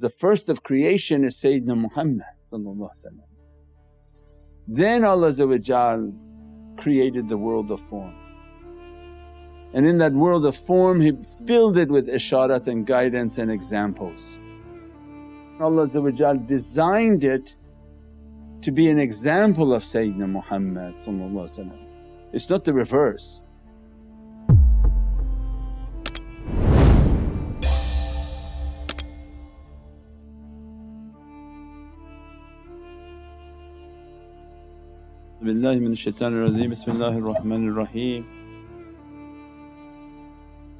The first of creation is Sayyidina Muhammad Then Allah created the world of form and in that world of form He filled it with isharat and guidance and examples. Allah designed it to be an example of Sayyidina Muhammad it's not the reverse. Billahi min shaitanir rajeem, Bismillahir Rahmanir Rahim.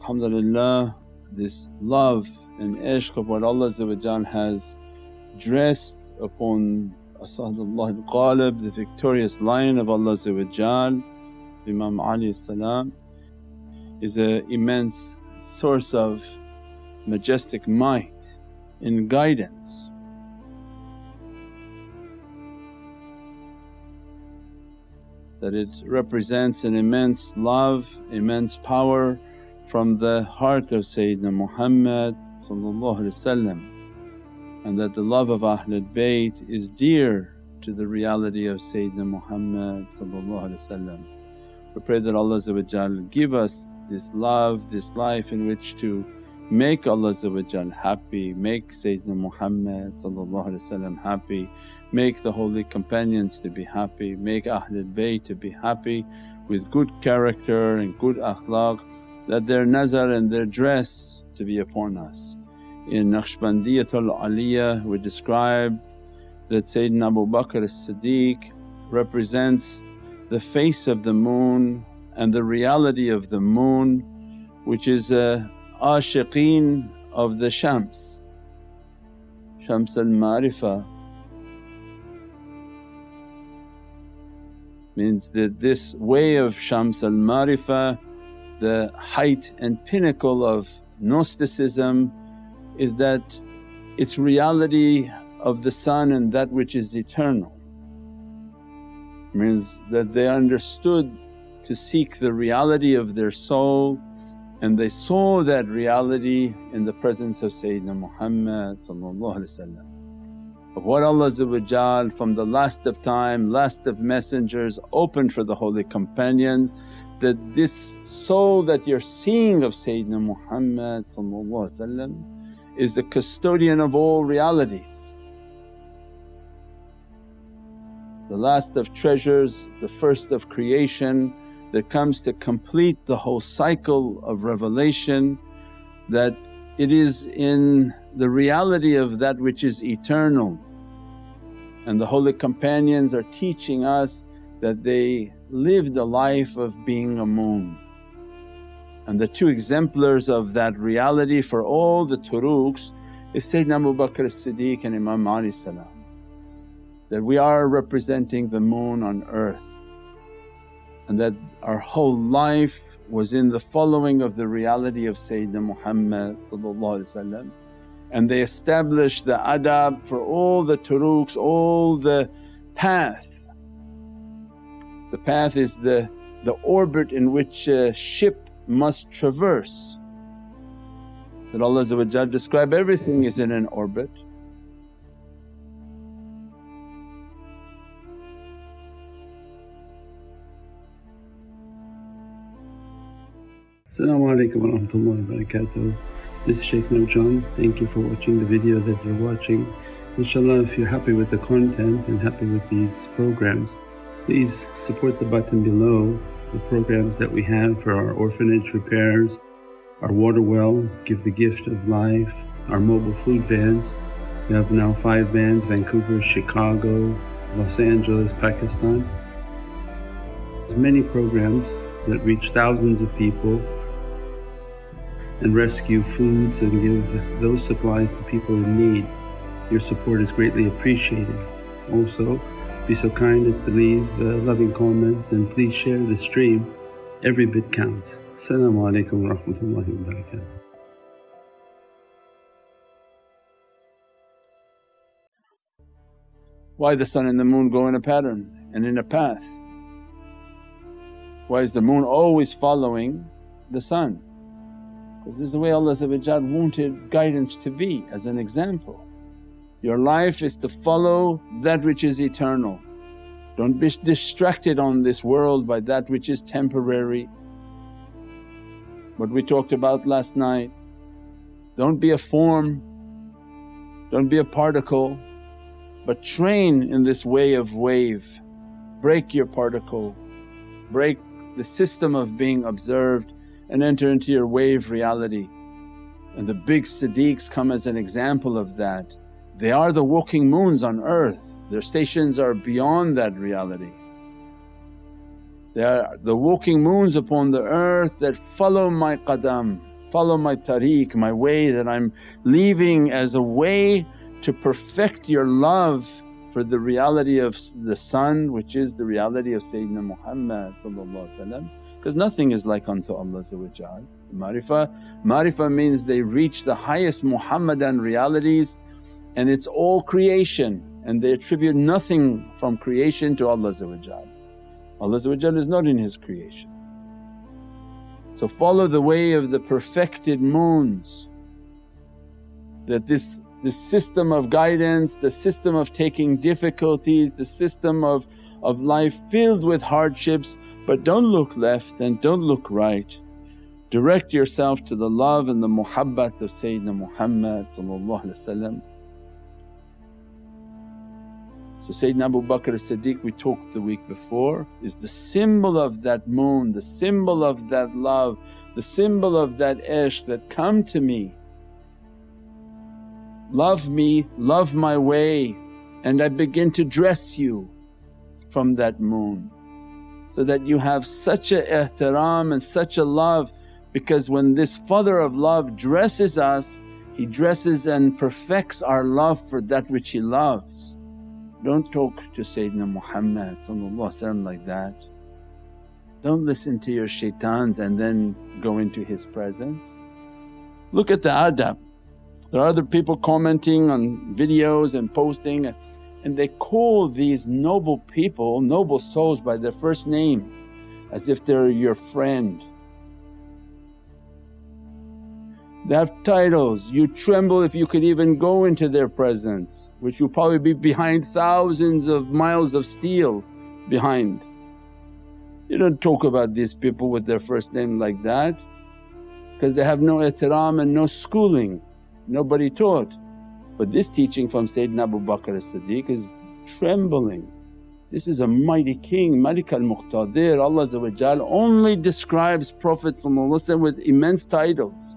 Alhamdulillah, this love and ishq of what Allah has dressed upon Asadullah al-Ghalib, the victorious lion of Allah Imam Ali salam is an immense source of majestic might and guidance. That it represents an immense love, immense power from the heart of Sayyidina Muhammad and that the love of Ahlul Bayt is dear to the reality of Sayyidina Muhammad We pray that Allah give us this love, this life in which to make Allah happy, make Sayyidina Muhammad happy, make the holy companions to be happy, make Ahlul Bayt to be happy with good character and good akhlaq. That their nazar and their dress to be upon us. In Naqshbandiyatul Aliyah we described that Sayyidina Abu Bakr as-Siddiq represents the face of the moon and the reality of the moon which is a ashiqeen of the Shams, Shams al-Ma'rifah means that this way of Shams al-Marifa, the height and pinnacle of Gnosticism is that it's reality of the sun and that which is eternal. Means that they understood to seek the reality of their soul and they saw that reality in the presence of Sayyidina Muhammad of what Allah from the last of time, last of messengers opened for the holy companions that this soul that you're seeing of Sayyidina Muhammad is the custodian of all realities. The last of treasures, the first of creation that comes to complete the whole cycle of revelation that it is in the reality of that which is eternal. And the holy companions are teaching us that they lived the life of being a moon. And the two exemplars of that reality for all the turuqs is Sayyidina Abu Bakr as-Siddiq and Imam Ali salam. That we are representing the moon on earth and that our whole life was in the following of the reality of Sayyidina Muhammad and they establish the adab for all the turuqs, all the path the path is the, the orbit in which a ship must traverse. That Allah describe everything is in an orbit. Assalamu alaikum wa rahmatullahi wa barakatuh. This is Sheikh Shaykh Nurjan. Thank you for watching the video that you're watching. Inshallah if you're happy with the content and happy with these programs Please support the button below the programs that we have for our orphanage repairs, our water well, Give the Gift of Life, our mobile food vans. We have now five vans, Vancouver, Chicago, Los Angeles, Pakistan. There's many programs that reach thousands of people and rescue foods and give those supplies to people in need. Your support is greatly appreciated. Also, be so kind as to leave uh, loving comments and please share the stream. Every bit counts. Assalamu alaikum wa rahmatullahi wa barakatuh. Why the sun and the moon go in a pattern and in a path? Why is the moon always following the sun? This is the way Allah wanted guidance to be as an example. Your life is to follow that which is eternal. Don't be distracted on this world by that which is temporary. What we talked about last night, don't be a form, don't be a particle but train in this way of wave. Break your particle, break the system of being observed and enter into your wave reality. And the big Siddiqs come as an example of that. They are the walking moons on earth, their stations are beyond that reality. They are the walking moons upon the earth that follow my qadam, follow my tariq, my way that I'm leaving as a way to perfect your love for the reality of the sun which is the reality of Sayyidina Muhammad because nothing is like unto Allah Marifah, marifah means they reach the highest Muhammadan realities and it's all creation and they attribute nothing from creation to Allah Allah is not in His creation. So follow the way of the perfected moons. That this the system of guidance, the system of taking difficulties, the system of, of life filled with hardships but don't look left and don't look right. Direct yourself to the love and the muhabbat of Sayyidina Muhammad So Sayyidina Abu Bakr as-Siddiq we talked the week before is the symbol of that moon, the symbol of that love, the symbol of that ishq that come to me. Love me, love my way and I begin to dress you from that moon so that you have such a ihtiram and such a love because when this father of love dresses us he dresses and perfects our love for that which he loves. Don't talk to Sayyidina Muhammad like that. Don't listen to your shaitans and then go into his presence. Look at the adab there are other people commenting on videos and posting and they call these noble people, noble souls by their first name as if they're your friend. They have titles, you tremble if you could even go into their presence which you'll probably be behind thousands of miles of steel behind. You don't talk about these people with their first name like that because they have no ihtiram and no schooling nobody taught. But this teaching from Sayyidina Abu Bakr as-Siddiq is trembling. This is a mighty king, Malik al-Muqtadir, Allah only describes Prophet with immense titles.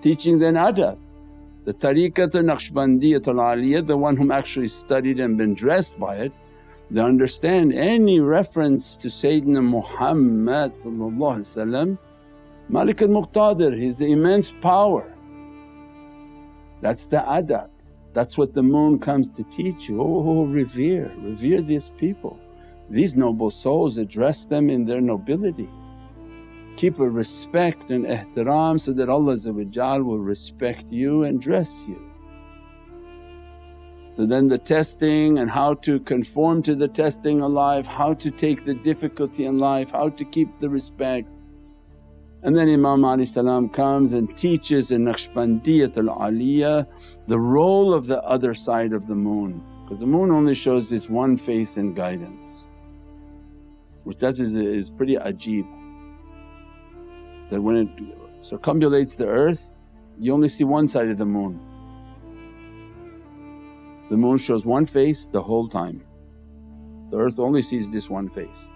Teaching then adab. The tariqat al-Naqshbandiyat al-Aliyah, the one whom actually studied and been dressed by it, they understand any reference to Sayyidina Muhammad Malik al-Muqtadir, His immense power. That's the adab, that's what the moon comes to teach you. Oh, oh, oh, revere, revere these people. These noble souls address them in their nobility. Keep a respect and ihtiram so that Allah will respect you and dress you. So then the testing and how to conform to the testing alive, how to take the difficulty in life, how to keep the respect and then Imam salam comes and teaches in Naqshbandiyat al-Aliyah the role of the other side of the moon because the moon only shows its one face and guidance which that is, is pretty ajib that when it circumambulates the earth you only see one side of the moon. The moon shows one face the whole time, the earth only sees this one face.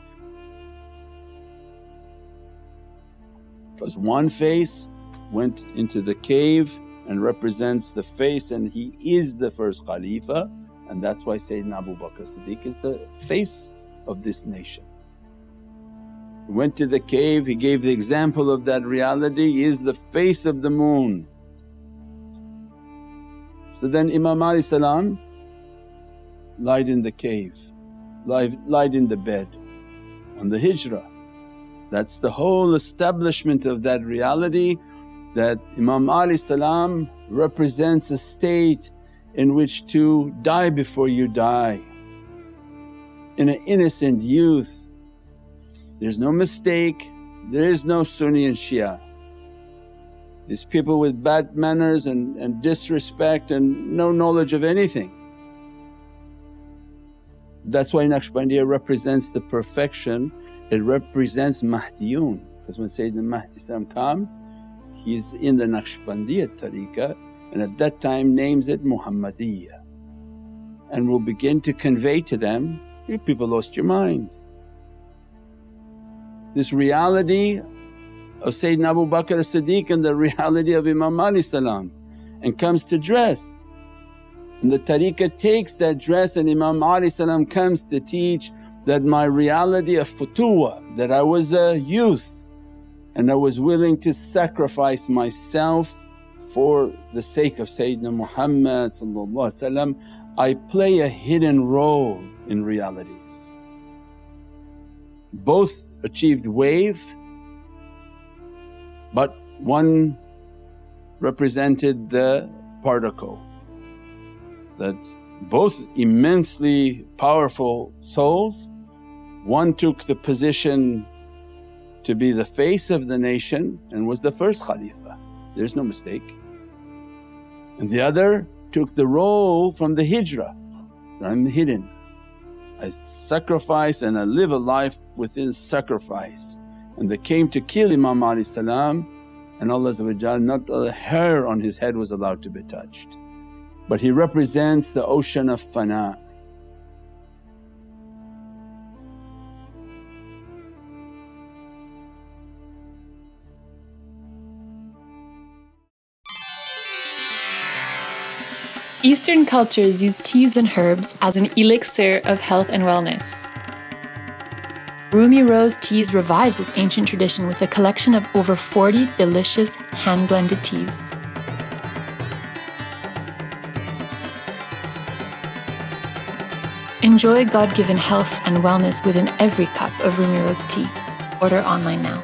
Because one face went into the cave and represents the face and he is the first Khalifa and that's why Sayyidina Abu Bakr Siddiq is the face of this nation. He went to the cave, he gave the example of that reality, he is the face of the moon. So then Imam Ali salam lied in the cave, lied, in the bed on the hijrah that's the whole establishment of that reality that Imam Ali salam represents a state in which to die before you die. In an innocent youth, there's no mistake, there is no Sunni and Shia. These people with bad manners and, and disrespect and no knowledge of anything. That's why Naqshbandiya represents the perfection, it represents Mahdiyun because when Sayyidina Mahdi comes he's in the Naqshbandiya tariqah and at that time names it Muhammadiyya and will begin to convey to them, you people lost your mind. This reality of Sayyidina Abu Bakr as-Siddiq and the reality of Imam Ali salam and comes to dress. And the tariqah takes that dress and Imam Ali salam comes to teach that my reality of futuwa, that I was a youth and I was willing to sacrifice myself for the sake of Sayyidina Muhammad I play a hidden role in realities. Both achieved wave but one represented the particle that both immensely powerful souls, one took the position to be the face of the nation and was the first Khalifa, there's no mistake. And the other took the role from the hijrah, I'm hidden. I sacrifice and I live a life within sacrifice. And they came to kill Imam Ali salam and Allah not a hair on his head was allowed to be touched. But he represents the ocean of fana. Eastern cultures use teas and herbs as an elixir of health and wellness. Rumi Rose Teas revives this ancient tradition with a collection of over 40 delicious hand blended teas. Enjoy God given health and wellness within every cup of Rumi Rose tea. Order online now.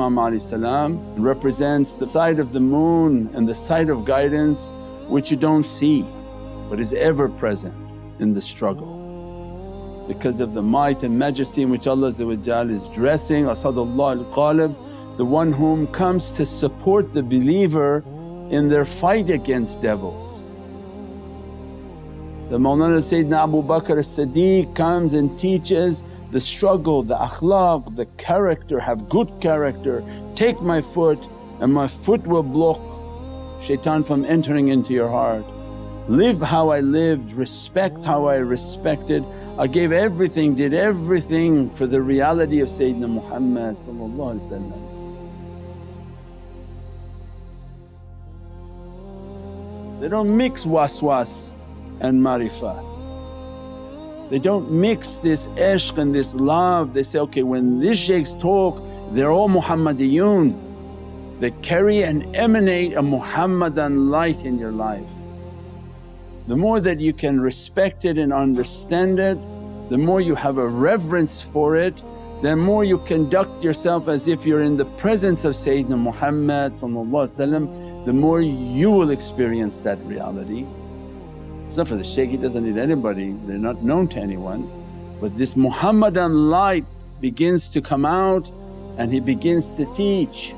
Imam represents the side of the moon and the side of guidance which you don't see but is ever present in the struggle. Because of the might and majesty in which Allah is dressing Asadullah al-Ghalib, the one whom comes to support the believer in their fight against devils. The Mawlana Sayyidina Abu Bakr as-Siddiq comes and teaches the struggle, the akhlaq, the character, have good character, take my foot and my foot will block shaitan from entering into your heart. Live how I lived, respect how I respected. I gave everything, did everything for the reality of Sayyidina Muhammad They don't mix waswas and marifah. They don't mix this ishq and this love, they say, okay when these shaykhs talk they're all Muhammadiyun. They carry and emanate a Muhammadan light in your life. The more that you can respect it and understand it, the more you have a reverence for it, the more you conduct yourself as if you're in the presence of Sayyidina Muhammad the more you will experience that reality. It's not for the shaykh, he doesn't need anybody, they're not known to anyone. But this Muhammadan light begins to come out and he begins to teach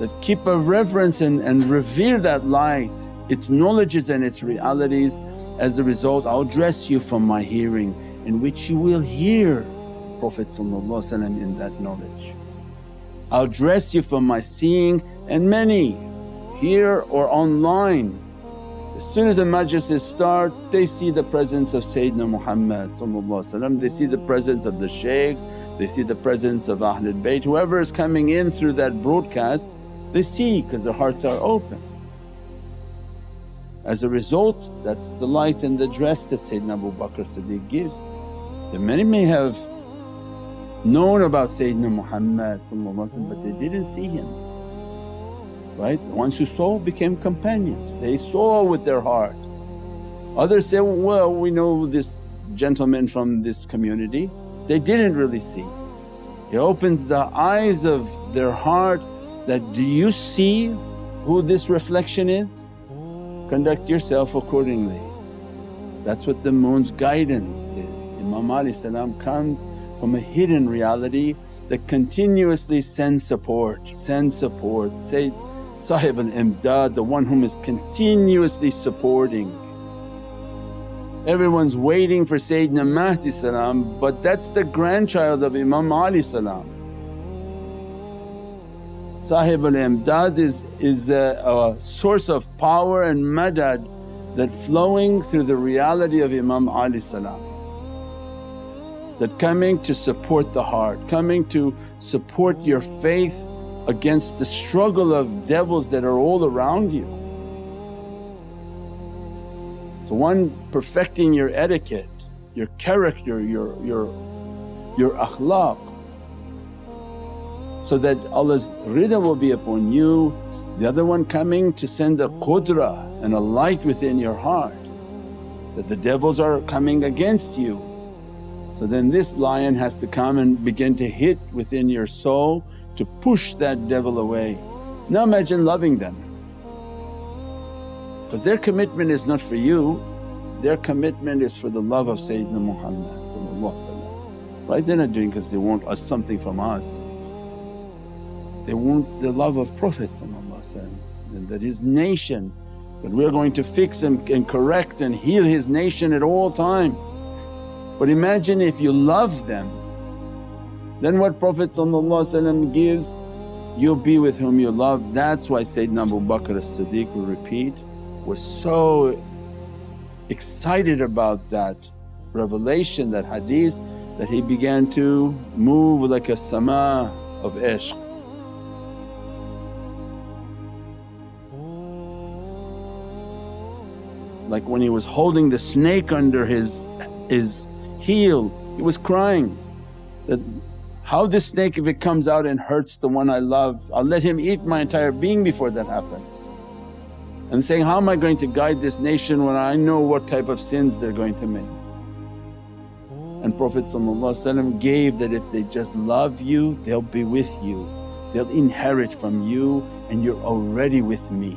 that keep a reverence and, and revere that light, its knowledges and its realities. As a result I'll dress you from my hearing in which you will hear Prophet in that knowledge. I'll dress you from my seeing and many here or online as soon as the majlises start they see the presence of Sayyidina Muhammad they see the presence of the shaykhs, they see the presence of Ahlul Bayt, whoever is coming in through that broadcast they see because their hearts are open. As a result that's the light and the dress that Sayyidina Abu Bakr Siddiq gives. And many may have known about Sayyidina Muhammad but they didn't see him, right? The ones who saw became companions, they saw with their heart. Others say, well we know this gentleman from this community, they didn't really see. He opens the eyes of their heart that, do you see who this reflection is? Conduct yourself accordingly. That's what the moon's guidance is. Imam Ali comes from a hidden reality that continuously sends support, sends support. Say Sahib al-Imdad, the one whom is continuously supporting. Everyone's waiting for Sayyidina Mahdi salam but that's the grandchild of Imam Ali salam. Sahib al-Imdad is, is a, a source of power and madad that flowing through the reality of Imam Ali salam. That coming to support the heart, coming to support your faith against the struggle of devils that are all around you. So one perfecting your etiquette, your character, your, your, your akhlaq so that Allah's rida will be upon you. The other one coming to send a qudra and a light within your heart that the devils are coming against you. So then this lion has to come and begin to hit within your soul to push that devil away. Now imagine loving them because their commitment is not for you, their commitment is for the love of Sayyidina Muhammad right? They're not doing because they want us something from us. They want the love of Prophet and that his nation that we're going to fix and, and correct and heal his nation at all times. But imagine if you love them then what Prophet gives you'll be with whom you love. That's why Sayyidina Abu Bakr as-Siddiq will repeat was so excited about that revelation, that hadith that he began to move like a sama of ishq. Like when he was holding the snake under his, his heel, he was crying that, how this snake if it comes out and hurts the one I love, I'll let him eat my entire being before that happens and saying, how am I going to guide this nation when I know what type of sins they're going to make. And Prophet gave that if they just love you they'll be with you, they'll inherit from you and you're already with me.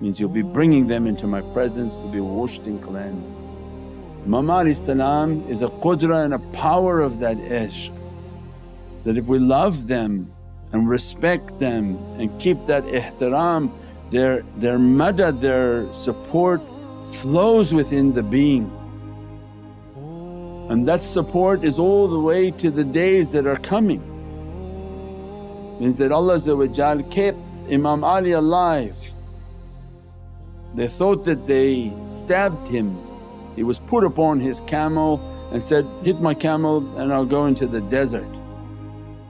Means you'll be bringing them into my presence to be washed and cleansed. Imam is a qudra and a power of that ishq that if we love them and respect them and keep that ihtiram their, their madad, their support flows within the being. And that support is all the way to the days that are coming. Means that Allah kept Imam Ali alive. They thought that they stabbed him. He was put upon his camel and said, hit my camel and I'll go into the desert.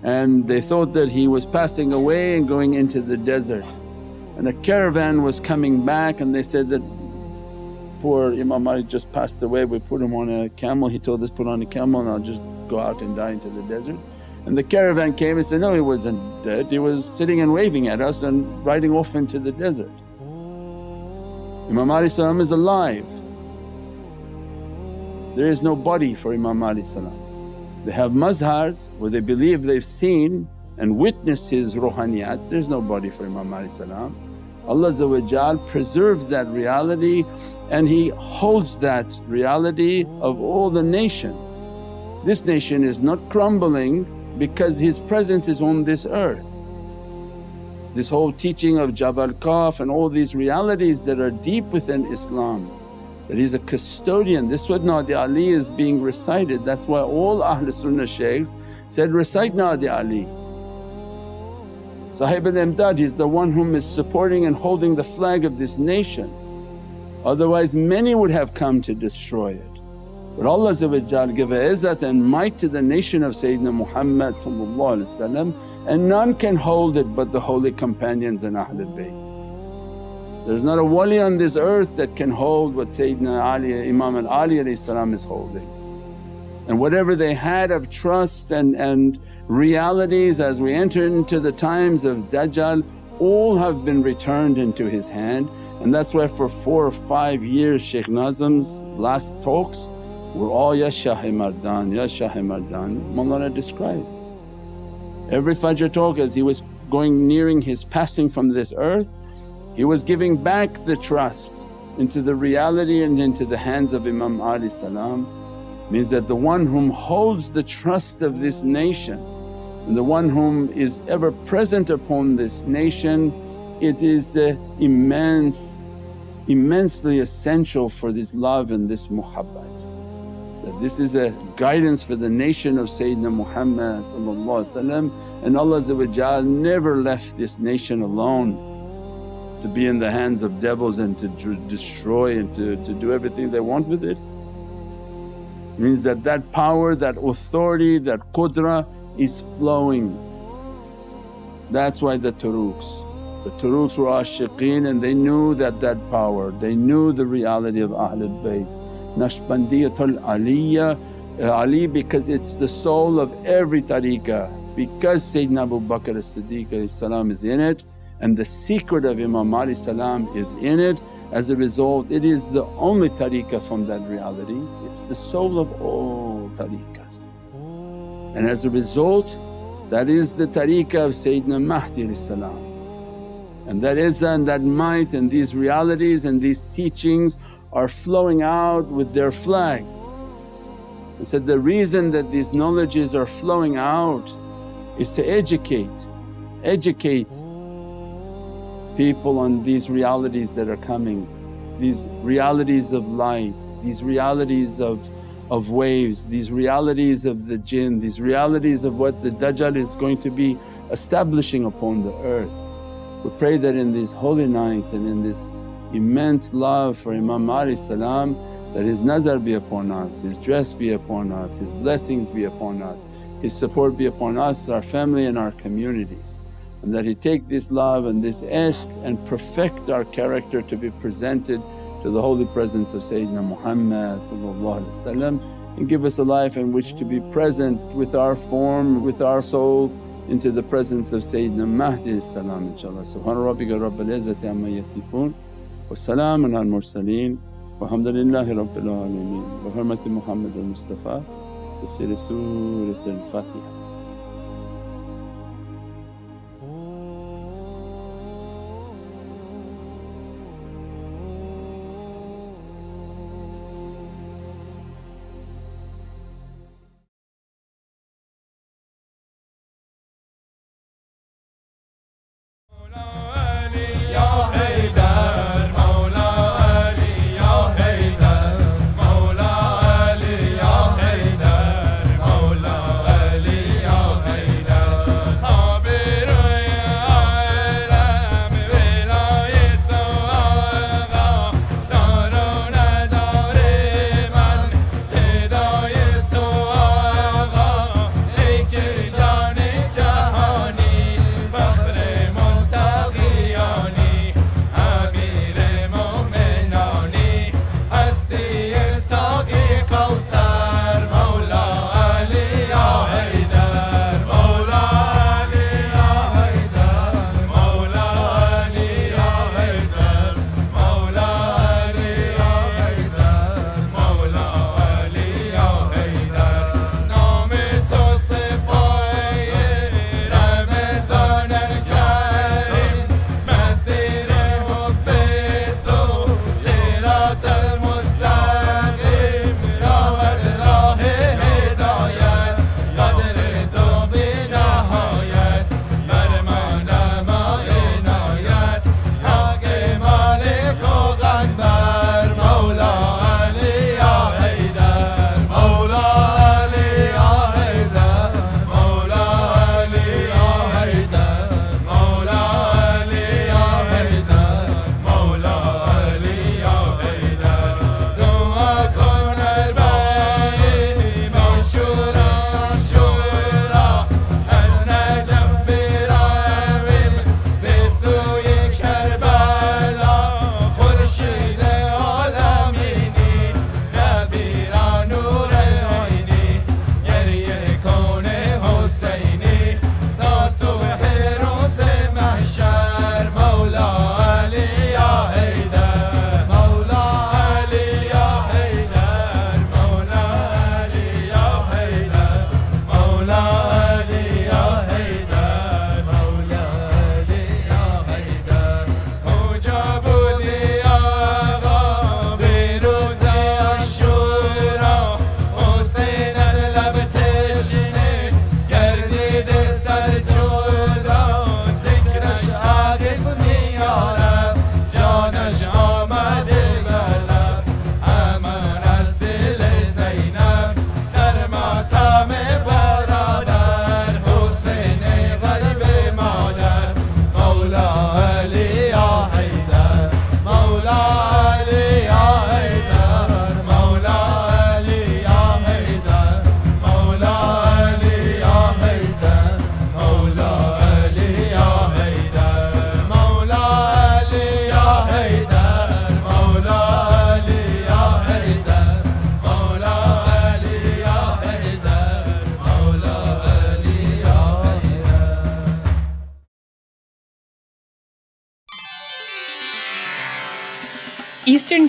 And they thought that he was passing away and going into the desert and a caravan was coming back and they said that poor Imam Ali just passed away, we put him on a camel, he told us put on a camel and I'll just go out and die into the desert. And the caravan came and said, no he wasn't dead, he was sitting and waving at us and riding off into the desert. Imam Ali is alive. There is no body for Imam Ali They have mazhars where they believe they've seen and witnessed his ruhaniyat, there's no body for Imam Ali Allah preserved that reality and He holds that reality of all the nation. This nation is not crumbling because His presence is on this earth. This whole teaching of Jabal Kaf and all these realities that are deep within Islam that He's a custodian. This what Nadi Ali is being recited. That's why all Ahlul Sunnah shaykhs said, recite Nadi Ali. Sahib al-Imdad is the one whom is supporting and holding the flag of this nation. Otherwise many would have come to destroy it. But Allah give izzat and might to the nation of Sayyidina Muhammad and none can hold it but the holy companions and Ahlul Bayt. There's not a wali on this earth that can hold what Sayyidina Ali, Imam al-Ali is holding. And whatever they had of trust and, and realities as we enter into the times of Dajjal all have been returned into his hand and that's why for four or five years Shaykh Nazim's last talks were all, Ya Shahi Mardan, Ya Shahi Mardan, Mawlana described. Every Fajr talk as he was going nearing his passing from this earth, he was giving back the trust into the reality and into the hands of Imam Ali salam means that the one whom holds the trust of this nation and the one whom is ever present upon this nation, it is uh, immense, immensely essential for this love and this muhabbat. That this is a guidance for the nation of Sayyidina Muhammad and Allah never left this nation alone to be in the hands of devils and to destroy and to, to do everything they want with it. Means that that power, that authority, that qudra is flowing. That's why the turuqs. The turuqs were ashiqeen and they knew that that power, they knew the reality of Ahlul Bayt. Naqshbandiyatul Aliyya, uh, Ali because it's the soul of every tariqah. Because Sayyidina Abu Bakr as-Siddiq is in it and the secret of Imam Ali salam is in it. As a result it is the only tariqah from that reality, it's the soul of all tariqahs. And as a result that is the tariqah of Sayyidina Mahdi salam. And that is and that might and these realities and these teachings are flowing out with their flags. I said, the reason that these knowledges are flowing out is to educate, educate people on these realities that are coming, these realities of light, these realities of, of waves, these realities of the jinn, these realities of what the Dajjal is going to be establishing upon the earth. We pray that in these holy nights and in this immense love for Imam Ali salam that his nazar be upon us, his dress be upon us, his blessings be upon us, his support be upon us, our family and our communities and that He take this love and this ishq and perfect our character to be presented to the holy presence of Sayyidina Muhammad and give us a life in which to be present with our form, with our soul into the presence of Sayyidina Mahdi salam inshaAllah. Subhana rabbika rabbil izzati amma yasifoon wa salaamun al mursaleen walhamdulillahi rabbil alameen bi hurmati Muhammad al-Mustafa bi siri Surat al-Fatiha.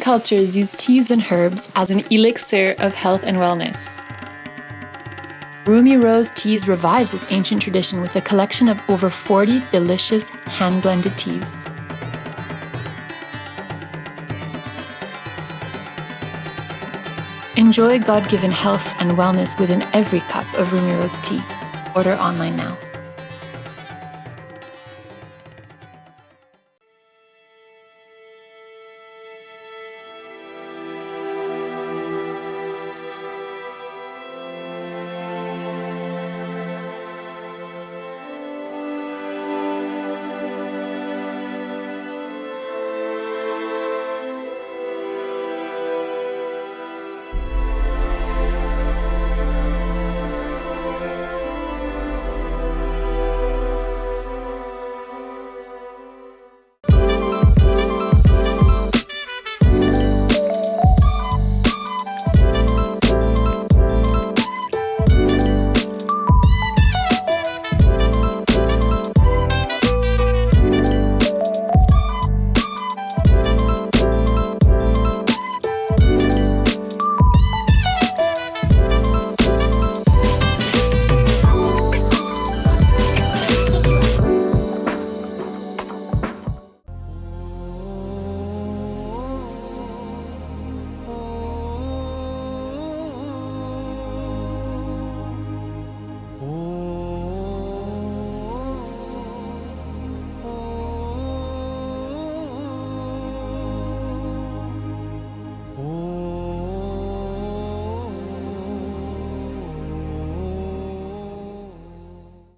Cultures use teas and herbs as an elixir of health and wellness. Rumi Rose Teas revives this ancient tradition with a collection of over 40 delicious hand blended teas. Enjoy God given health and wellness within every cup of Rumi Rose tea. Order online now.